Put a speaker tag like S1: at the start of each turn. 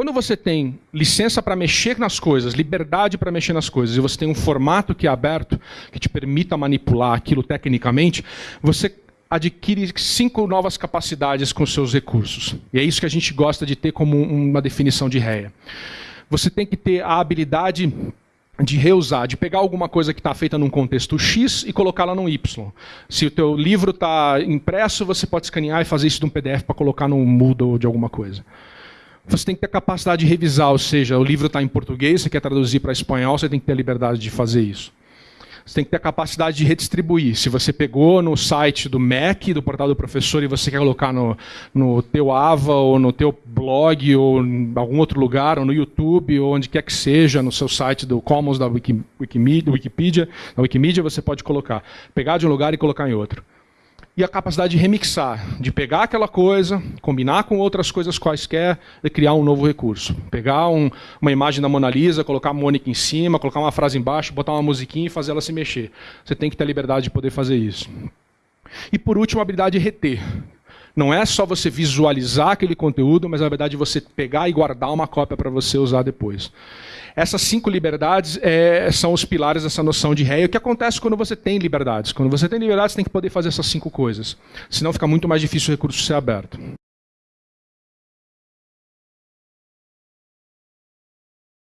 S1: Quando você tem licença para mexer nas coisas, liberdade para mexer nas coisas, e você tem um formato que é aberto, que te permita manipular aquilo tecnicamente, você adquire cinco novas capacidades com seus recursos. E é isso que a gente gosta de ter como uma definição de réia. Você tem que ter a habilidade de reusar, de pegar alguma coisa que está feita num contexto X e colocá-la num Y. Se o teu livro está impresso, você pode escanear e fazer isso num PDF para colocar num Moodle de alguma coisa. Você tem que ter capacidade de revisar, ou seja, o livro está em português, você quer traduzir para espanhol, você tem que ter a liberdade de fazer isso. Você tem que ter a capacidade de redistribuir. Se você pegou no site do MEC, do portal do professor, e você quer colocar no, no teu AVA, ou no teu blog, ou em algum outro lugar, ou no YouTube, ou onde quer que seja, no seu site do Commons, da Wikimedia, Wikipedia, da Wikimedia, você pode colocar. Pegar de um lugar e colocar em outro e a capacidade de remixar, de pegar aquela coisa, combinar com outras coisas quaisquer e criar um novo recurso. Pegar um, uma imagem da Mona Lisa, colocar a Mônica em cima, colocar uma frase embaixo, botar uma musiquinha e fazer ela se mexer. Você tem que ter a liberdade de poder fazer isso. E por último, a habilidade de reter. Não é só você visualizar aquele conteúdo, mas na verdade você pegar e guardar uma cópia para você usar depois. Essas cinco liberdades é, são os pilares dessa noção de ré. E o que acontece quando você tem liberdades? Quando você tem liberdades, você tem que poder fazer essas cinco coisas. Senão fica muito mais difícil o recurso ser aberto.